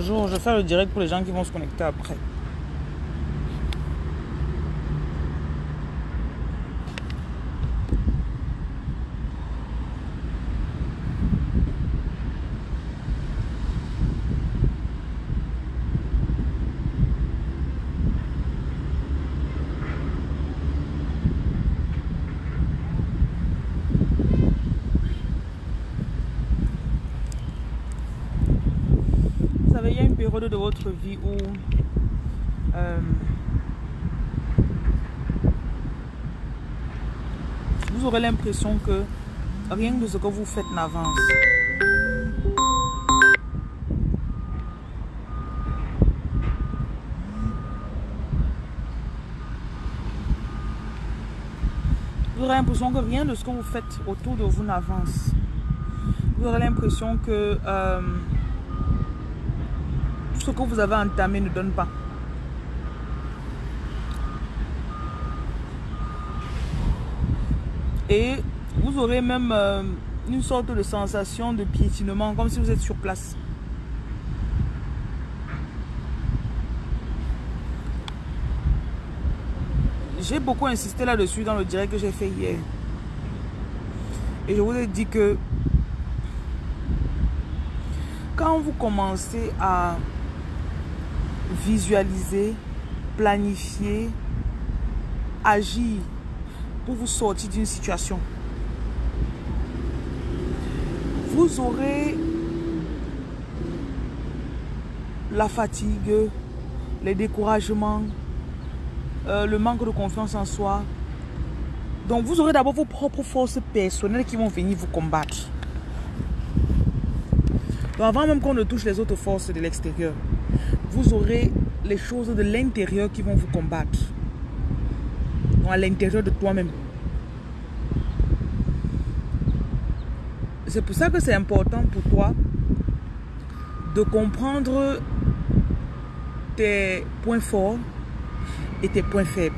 bonjour. Je vais faire le direct pour les gens qui vont se connecter après. De votre vie où euh, vous aurez l'impression que rien de ce que vous faites n'avance. Vous aurez l'impression que rien de ce que vous faites autour de vous n'avance. Vous aurez l'impression que euh, ce que vous avez entamé ne donne pas. Et vous aurez même euh, une sorte de sensation de piétinement, comme si vous êtes sur place. J'ai beaucoup insisté là-dessus dans le direct que j'ai fait hier. Et je vous ai dit que quand vous commencez à visualiser, planifier, agir pour vous sortir d'une situation, vous aurez la fatigue, les découragements, euh, le manque de confiance en soi. Donc vous aurez d'abord vos propres forces personnelles qui vont venir vous combattre. Avant même qu'on ne touche les autres forces de l'extérieur, vous aurez les choses de l'intérieur qui vont vous combattre. À l'intérieur de toi-même. C'est pour ça que c'est important pour toi de comprendre tes points forts et tes points faibles.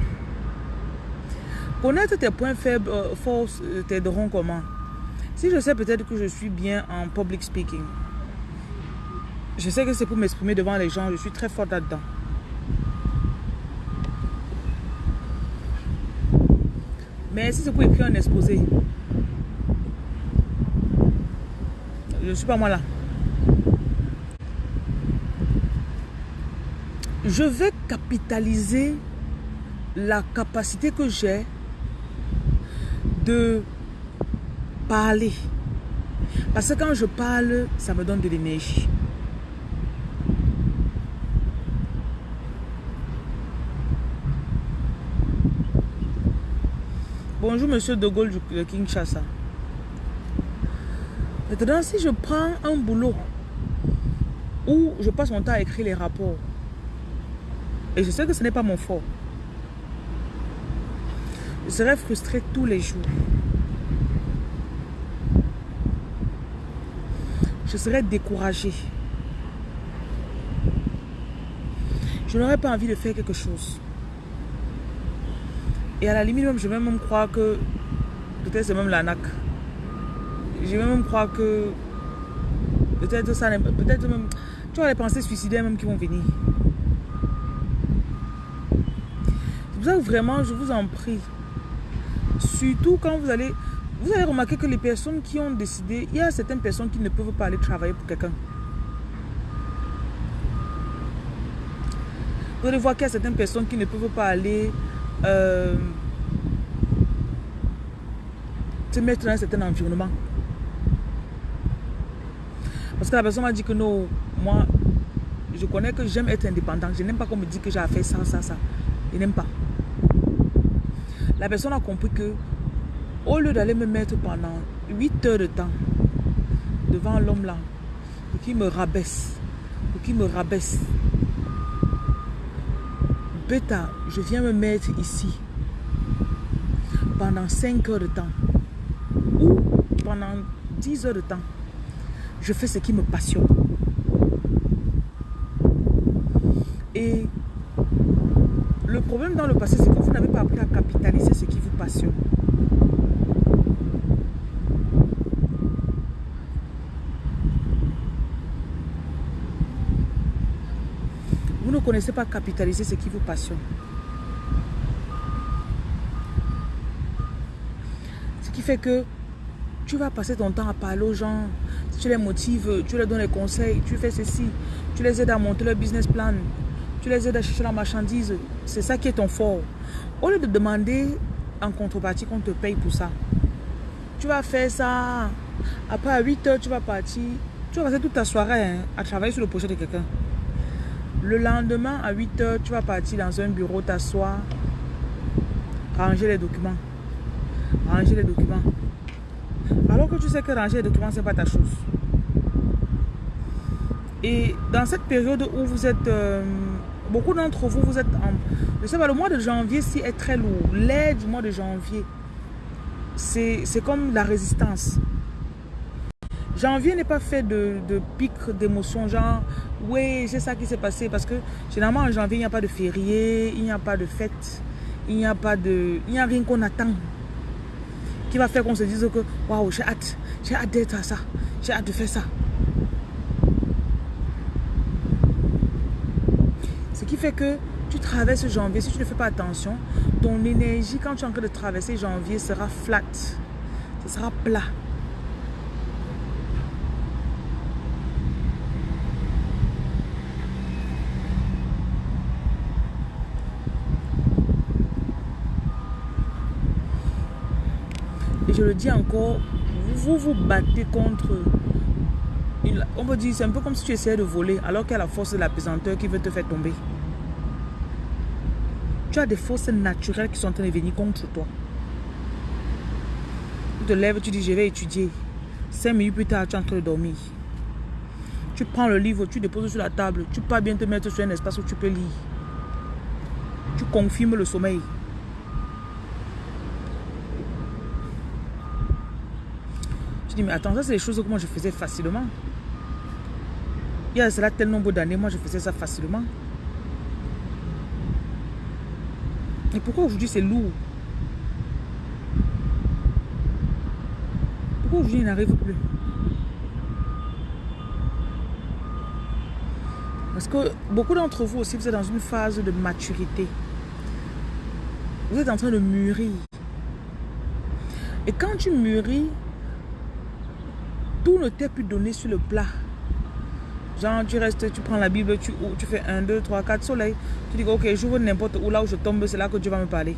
Connaître tes points faibles, euh, forts euh, t'aideront comment Si je sais peut-être que je suis bien en public speaking, je sais que c'est pour m'exprimer devant les gens, je suis très forte là-dedans. Mais si c'est pour écrire un exposé, je ne suis pas moi là. Je vais capitaliser la capacité que j'ai de parler. Parce que quand je parle, ça me donne de l'énergie. Bonjour, monsieur De Gaulle de Kinshasa. Maintenant, si je prends un boulot où je passe mon temps à écrire les rapports, et je sais que ce n'est pas mon fort, je serai frustré tous les jours. Je serai découragé. Je n'aurais pas envie de faire quelque chose. Et à la limite, même, je vais même croire que peut-être c'est même l'ANAC. Je vais même croire que peut-être ça, peut-être même, tu vois les pensées suicidaires même qui vont venir. C'est pour ça que vraiment, je vous en prie, surtout quand vous allez, vous allez remarquer que les personnes qui ont décidé, il y a certaines personnes qui ne peuvent pas aller travailler pour quelqu'un. Vous allez voir qu'il y a certaines personnes qui ne peuvent pas aller euh, se mettre dans un certain environnement. Parce que la personne m'a dit que non, moi, je connais que j'aime être indépendant. Je n'aime pas qu'on me dise que j'ai fait ça, ça, ça. Je n'aime pas. La personne a compris que au lieu d'aller me mettre pendant 8 heures de temps devant l'homme là, pour qu'il me rabaisse, pour qu'il me rabaisse, je viens me mettre ici pendant 5 heures de temps ou pendant 10 heures de temps. Je fais ce qui me passionne. Et le problème dans le passé, c'est que vous n'avez pas appris à capitaliser ce qui vous passionne. Connaissez pas capitaliser ce qui vous passionne. Ce qui fait que tu vas passer ton temps à parler aux gens. tu les motives, tu leur donnes des conseils, tu fais ceci, tu les aides à monter leur business plan, tu les aides à chercher la marchandise. C'est ça qui est ton fort. Au lieu de demander en contrepartie qu'on te paye pour ça, tu vas faire ça. Après, à 8 heures, tu vas partir. Tu vas passer toute ta soirée hein, à travailler sur le projet de quelqu'un. Le lendemain, à 8 heures, tu vas partir dans un bureau, t'asseoir, ranger les documents. Ranger les documents. Alors que tu sais que ranger les documents, ce n'est pas ta chose. Et dans cette période où vous êtes... Euh, beaucoup d'entre vous, vous êtes en... Je sais pas, le mois de janvier, si est très lourd. L'aide du mois de janvier, c'est comme la résistance. Janvier n'est pas fait de, de pic d'émotions, genre, oui, c'est ça qui s'est passé. Parce que généralement, en janvier, il n'y a pas de férié, il n'y a pas de fête, il n'y a pas de... Il n'y a rien qu'on attend qui va faire qu'on se dise que, waouh, j'ai hâte, j'ai hâte d'être à ça, j'ai hâte de faire ça. Ce qui fait que tu traverses janvier, si tu ne fais pas attention, ton énergie, quand tu es en train de traverser janvier, sera flat. Ce sera plat. Je le dis encore, vous vous battez contre... on peut dire, c'est un peu comme si tu essayais de voler alors qu'il y a la force de la pesanteur qui veut te faire tomber. Tu as des forces naturelles qui sont en train de venir contre toi. Tu te lèves, tu dis, je vais étudier. Cinq minutes plus tard, tu es en train de dormir. Tu prends le livre, tu déposes sur la table. Tu peux bien te mettre sur un espace où tu peux lire. Tu confirmes le sommeil. Tu dis, mais attends, ça c'est des choses que moi je faisais facilement. Il y a cela tel nombre d'années, moi je faisais ça facilement. Et pourquoi aujourd'hui c'est lourd? Pourquoi aujourd'hui il n'arrive plus? Parce que beaucoup d'entre vous aussi, vous êtes dans une phase de maturité. Vous êtes en train de mûrir. Et quand tu mûris, tout ne t'est plus donné sur le plat. Genre, tu restes, tu prends la Bible, tu, tu fais 1, 2, 3, 4 soleils. Tu dis, ok, j'ouvre n'importe où, là où je tombe, c'est là que Dieu va me parler.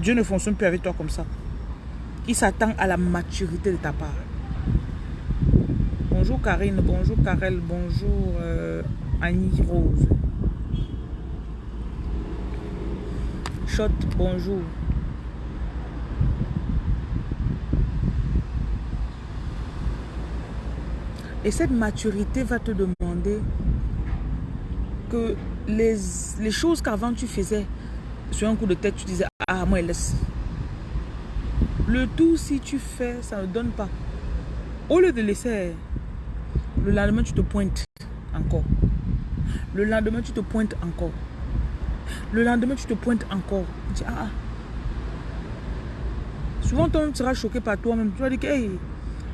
Dieu ne fonctionne plus avec toi comme ça. Il s'attend à la maturité de ta part. Bonjour Karine, bonjour Karel, bonjour euh, Annie Rose. Shot, bonjour. Et cette maturité va te demander que les, les choses qu'avant tu faisais sur un coup de tête, tu disais, ah, moi, laisse. Le tout, si tu fais, ça ne donne pas. Au lieu de laisser, le lendemain, tu te pointes encore. Le lendemain, tu te pointes encore. Le lendemain, tu te pointes encore. Tu dis, ah, ah. Souvent, toi, tu seras choqué par toi-même. Tu vas dire hey,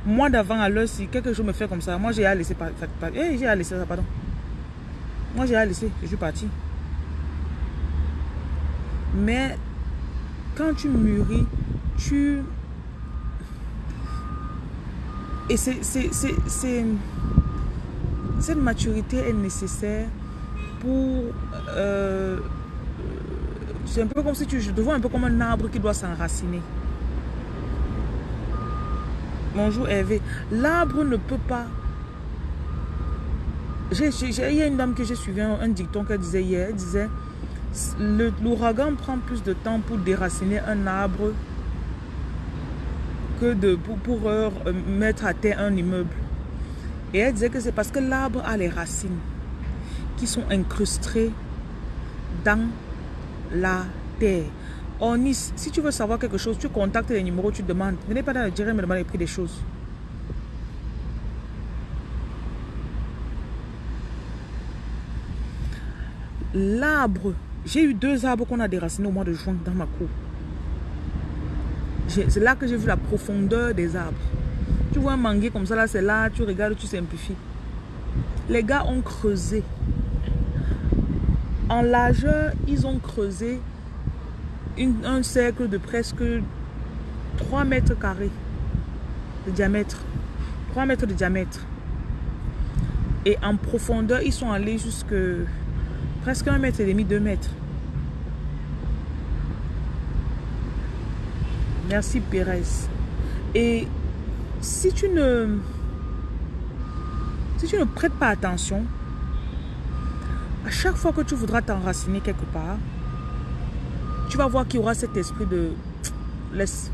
moi d'avant à l'heure, si quelque chose me fait comme ça, moi j'ai à laisser pas, eh, j'ai à laisser ça, pardon. Moi j'ai à laisser, je suis parti. Mais quand tu mûris, tu... Et c'est... Cette maturité est nécessaire pour... Euh, c'est un peu comme si tu... Je te vois un peu comme un arbre qui doit s'enraciner. Bonjour Hervé. L'arbre ne peut pas... Il y a une dame que j'ai suivi, un, dicton qu'elle disait hier. Elle disait, l'ouragan prend plus de temps pour déraciner un arbre que de, pour, euh, mettre à terre un immeuble. Et elle disait que c'est parce que l'arbre a les racines qui sont incrustées dans la terre. En Nice, si tu veux savoir quelque chose, tu contactes les numéros, tu demandes. Ne Venez pas dans le direct me demander le prix des choses. L'arbre, j'ai eu deux arbres qu'on a déracinés au mois de juin dans ma cour. C'est là que j'ai vu la profondeur des arbres. Tu vois un manguier comme ça, là, c'est là, tu regardes, tu simplifies. Les gars ont creusé. En largeur, ils ont creusé un cercle de presque 3 mètres carrés de diamètre. 3 mètres de diamètre. Et en profondeur, ils sont allés jusque presque 1 mètre et demi, 2 mètres. Merci Pérez. Et si tu ne si tu ne prêtes pas attention, à chaque fois que tu voudras t'enraciner quelque part, tu vas voir qu'il y aura cet esprit de laisse.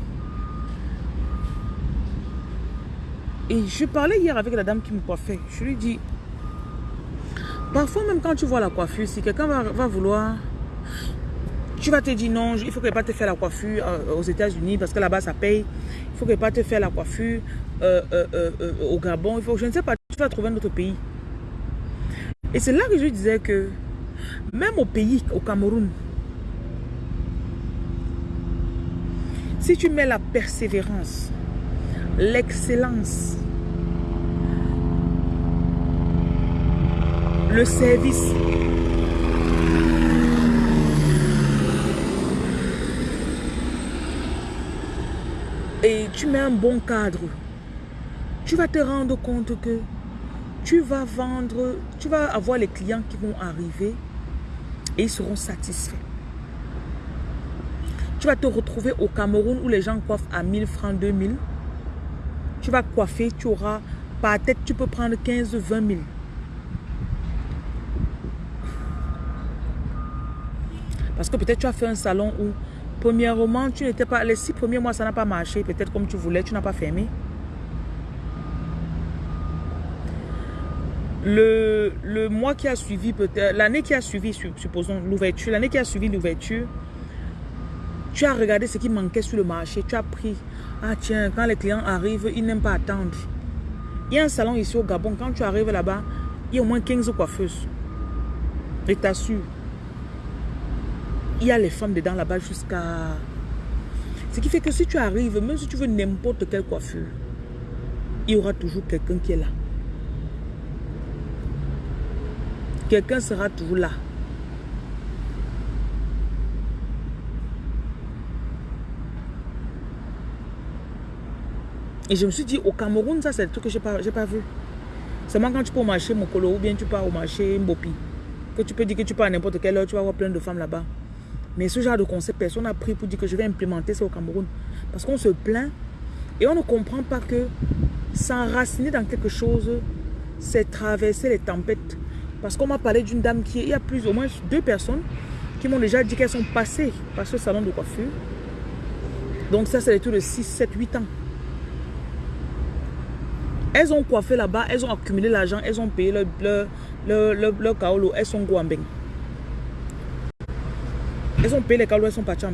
Et je parlais hier avec la dame qui me coiffait. Je lui dis, parfois même quand tu vois la coiffure, si quelqu'un va, vouloir, tu vas te dire non, il faut que pas te faire la coiffure euh, aux États-Unis parce que là-bas ça paye. Il faut que pas te faire la coiffure euh, euh, au Gabon. Il faut, je ne sais pas, tu vas trouver un autre pays. Et c'est là que je disais que même au pays, au Cameroun, si tu mets la persévérance, l'excellence, le service, et tu mets un bon cadre, tu vas te rendre compte que tu vas vendre, tu vas avoir les clients qui vont arriver et ils seront satisfaits. Tu vas te retrouver au Cameroun où les gens coiffent à 1000 francs, 2000. Tu vas coiffer, tu auras, par tête, tu peux prendre 15, 20 000. Parce que peut-être tu as fait un salon où, premièrement, tu n'étais pas, les six premiers mois, ça n'a pas marché, peut-être comme tu voulais, tu n'as pas fermé. Le, le mois qui a suivi, peut-être l'année qui a suivi, supposons l'ouverture, l'année qui a suivi l'ouverture, tu as regardé ce qui manquait sur le marché, tu as pris, ah tiens, quand les clients arrivent, ils n'aiment pas attendre. Il y a un salon ici au Gabon, quand tu arrives là-bas, il y a au moins 15 coiffeuses. Et t'assure, il y a les femmes dedans là-bas jusqu'à... Ce qui fait que si tu arrives, même si tu veux n'importe quelle coiffure, il y aura toujours quelqu'un qui est là. Quelqu'un sera toujours là. Et je me suis dit, au Cameroun, ça c'est le truc que je n'ai pas, pas vu. Seulement quand tu peux au marché Mokolo ou bien tu pars au marché Mbopi, que tu peux dire que tu pars à n'importe quelle heure, tu vas avoir plein de femmes là-bas. Mais ce genre de concept, personne n'a pris pour dire que je vais implémenter ça au Cameroun. Parce qu'on se plaint et on ne comprend pas que s'enraciner dans quelque chose, c'est traverser les tempêtes. Parce qu'on m'a parlé d'une dame qui, il y a plus, au moins deux personnes qui m'ont déjà dit qu'elles sont passées par ce salon de coiffure. Donc ça, c'est les tours de 6, 7, 8 ans. Elles ont coiffé là-bas, elles ont accumulé l'argent, elles ont payé leur, leur, leur, leur, kaolo, elles sont guambeng. Elles ont payé les kaolo, elles sont parties en.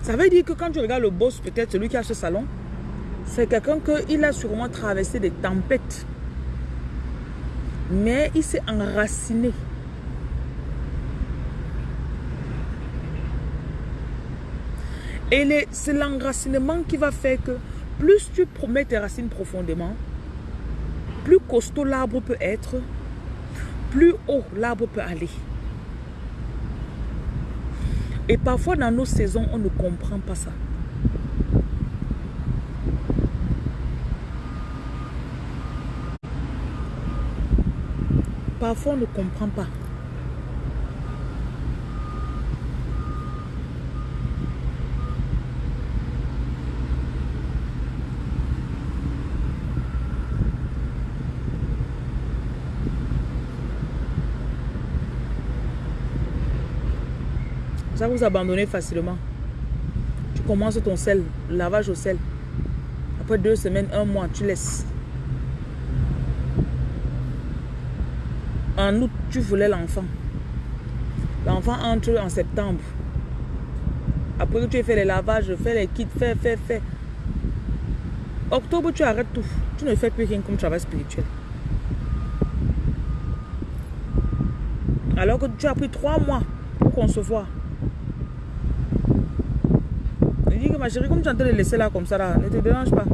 Ça veut dire que quand tu regardes le boss, peut-être celui qui a ce salon, c'est quelqu'un qui a sûrement traversé des tempêtes. Mais il s'est enraciné. Et c'est l'enracinement qui va faire que plus tu promets tes racines profondément, plus costaud l'arbre peut être, plus haut l'arbre peut aller. Et parfois dans nos saisons, on ne comprend pas ça. Parfois, on ne comprend pas. Ça vous abandonner facilement. Tu commences ton sel, lavage au sel. Après deux semaines, un mois, tu laisses. En août, tu voulais l'enfant. L'enfant entre en septembre. Après que tu aies fait les lavages, fais les kits, fais, fais, fais. Octobre, tu arrêtes tout. Tu ne fais plus rien comme travail spirituel. Alors que tu as pris trois mois pour concevoir. Je dis que ma chérie, comme tu es en train de laisser là comme ça, là, ne te dérange pas.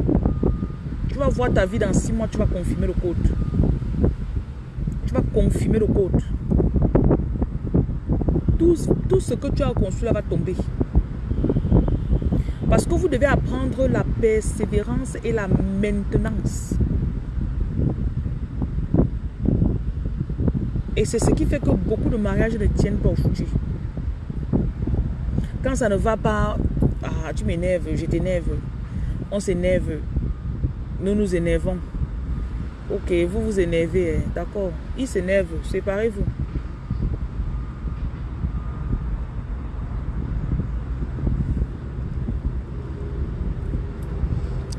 Tu vas voir ta vie dans six mois, tu vas confirmer le code. Tu vas confirmer le code. Tout, tout ce que tu as construit là va tomber. Parce que vous devez apprendre la persévérance et la maintenance. Et c'est ce qui fait que beaucoup de mariages ne tiennent pas aujourd'hui. Quand ça ne va pas, ah, tu m'énerves, je t'énerve, on s'énerve, nous nous énervons. Ok, vous vous énervez, hein, d'accord. Il s'énerve, séparez-vous.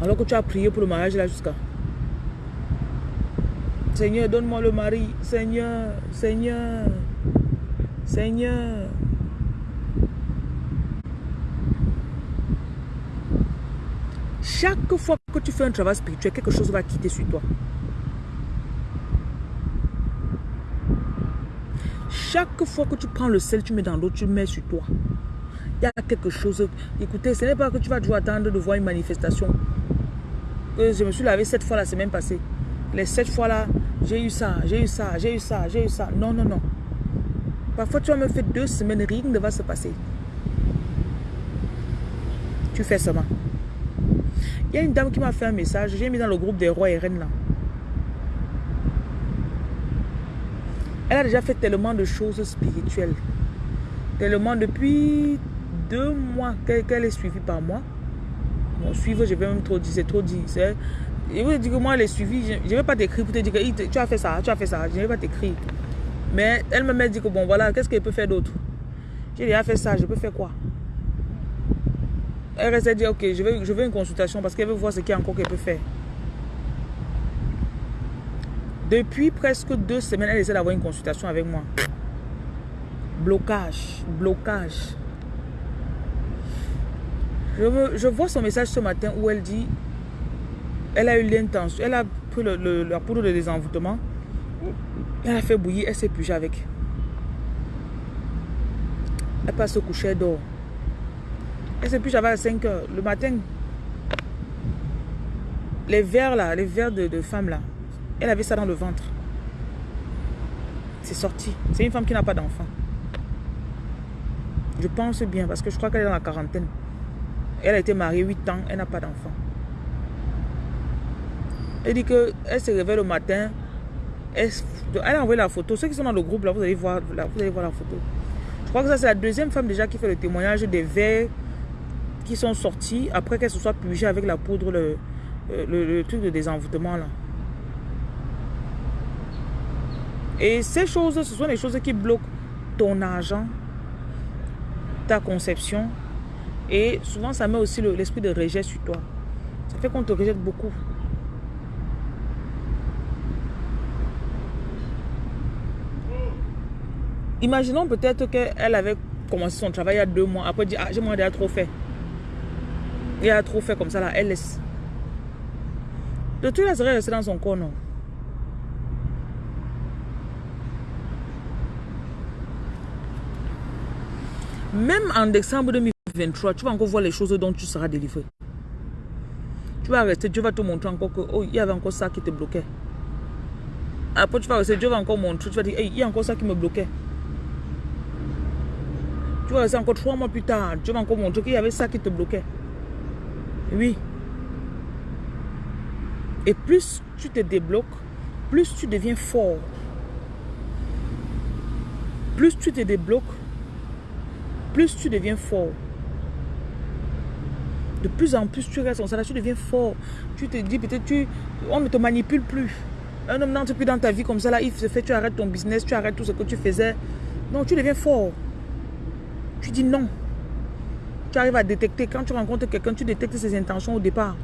Alors que tu as prié pour le mariage là jusqu'à... Seigneur, donne-moi le mari. Seigneur, Seigneur, Seigneur. Chaque fois que tu fais un travail spirituel, quelque chose va quitter sur toi. Chaque fois que tu prends le sel, tu mets dans l'eau, tu mets sur toi. Il y a quelque chose. Écoutez, ce n'est pas que tu vas toujours attendre de voir une manifestation. Que je me suis lavé sept fois la semaine passée. Les sept fois là, j'ai eu ça, j'ai eu ça, j'ai eu ça, j'ai eu ça. Non, non, non. Parfois, tu vas me faire deux semaines, rien ne va se passer. Tu fais seulement. Il y a une dame qui m'a fait un message, j'ai mis dans le groupe des rois et reines là. Elle a déjà fait tellement de choses spirituelles. Tellement depuis deux mois qu'elle est suivie par moi. Bon, suivre, je vais même trop dire, c'est trop dit. Je vous dire que moi, elle est suivie, je ne vais pas t'écrire pour te dire que tu as fait ça, tu as fait ça. Je ne vais pas t'écrire. Mais elle me dit que bon, voilà, qu'est-ce qu'elle peut faire d'autre? J'ai déjà fait ça, je peux faire quoi? Elle reste à dire, ok, je veux, je veux une consultation parce qu'elle veut voir ce qu'il y a encore qu'elle peut faire. Depuis presque deux semaines, elle essaie d'avoir une consultation avec moi. Blocage, blocage. Je, vois son message ce matin où elle dit, elle a eu l'intention, elle a pris le, la poudre de désenvoûtement, elle a fait bouillir, elle s'est pugée avec. Elle passe se coucher, elle dort. Elle s'est pugée à 5 heures. Le matin, les verres là, les verres de, femmes là, elle avait ça dans le ventre. C'est sorti. C'est une femme qui n'a pas d'enfant. Je pense bien parce que je crois qu'elle est dans la quarantaine. Elle a été mariée 8 ans, elle n'a pas d'enfant. Elle dit qu'elle se réveille le matin. Elle, a envoyé la photo. Ceux qui sont dans le groupe, là, vous allez voir, vous allez voir la photo. Je crois que ça, c'est la deuxième femme déjà qui fait le témoignage des verres qui sont sortis après qu'elle se soit pugée avec la poudre, le, le truc de désenvoûtement là. Et ces choses, ce sont les choses qui bloquent ton argent, ta conception. Et souvent, ça met aussi l'esprit de rejet sur toi. Ça fait qu'on te rejette beaucoup. Imaginons peut-être qu'elle avait commencé son travail il y a deux mois. Après, dit, ah, j'ai moi déjà trop fait. Il a trop fait comme ça, là, elle laisse. Le truc, elle serait restée dans son corps, non? Même en décembre 2023, tu vas encore voir les choses dont tu seras délivré. Tu vas rester, Dieu va te montrer encore que, oh, il y avait encore ça qui te bloquait. Après, tu vas rester, Dieu va encore montrer, tu vas dire, hey, il y a encore ça qui me bloquait. Tu vas rester encore trois mois plus tard, Dieu va encore montrer qu'il y avait ça qui te bloquait. Oui. Et plus tu te débloques, plus tu deviens fort. Plus tu te débloques, plus tu deviens fort. De plus en plus tu restes en ça, tu deviens fort. Tu te dis peut-être tu on ne te manipule plus. Un homme n'entre plus dans ta vie comme ça là, il se fait, tu arrêtes ton business, tu arrêtes tout ce que tu faisais. Non, tu deviens fort. Tu dis non. Tu arrives à détecter. Quand tu rencontres quelqu'un, tu détectes ses intentions au départ.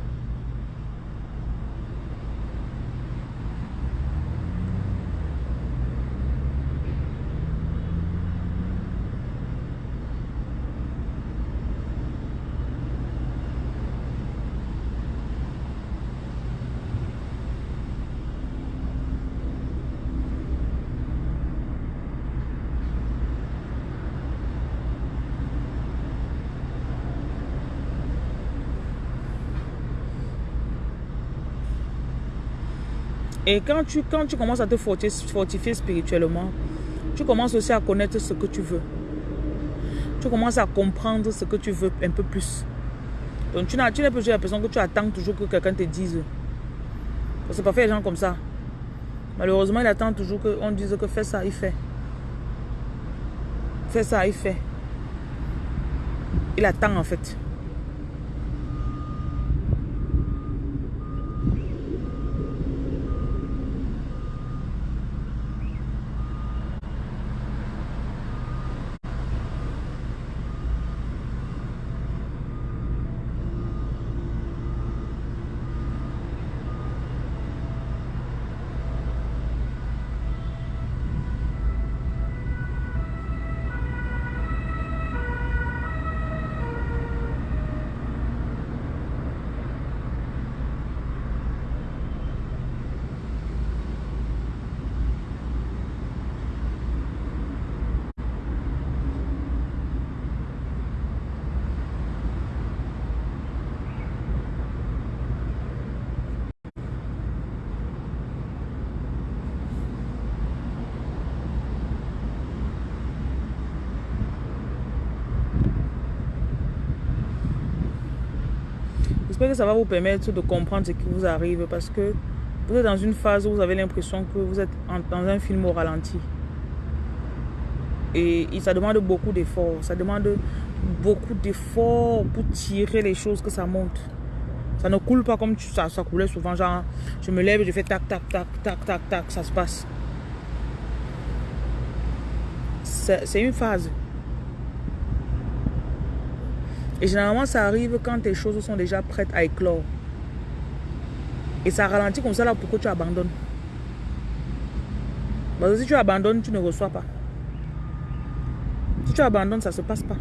Et quand tu, quand tu commences à te fortifier spirituellement, tu commences aussi à connaître ce que tu veux. Tu commences à comprendre ce que tu veux un peu plus. Donc tu n'es plus la personne que tu attends toujours que quelqu'un te dise. Parce que parfois des gens comme ça. Malheureusement, il attend toujours qu'on dise que fais ça, il fait. Fais ça, il fait. Il attend en fait. J'espère que ça va vous permettre de comprendre ce qui vous arrive parce que vous êtes dans une phase où vous avez l'impression que vous êtes dans un film au ralenti. Et, ça demande beaucoup d'efforts. Ça demande beaucoup d'efforts pour tirer les choses que ça monte. Ça ne coule pas comme ça, ça coulait souvent. Genre, je me lève je fais tac, tac, tac, tac, tac, tac, ça se passe. C'est une phase. Et généralement, ça arrive quand tes choses sont déjà prêtes à éclore. Et ça ralentit comme ça là pourquoi tu abandonnes? Parce que si tu abandonnes, tu ne reçois pas. Si tu abandonnes, ça ne se passe pas.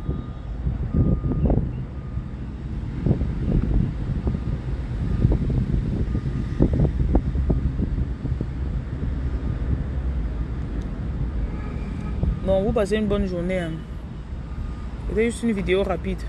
Bon, vous passez une bonne journée. Hein. C'était juste une vidéo rapide.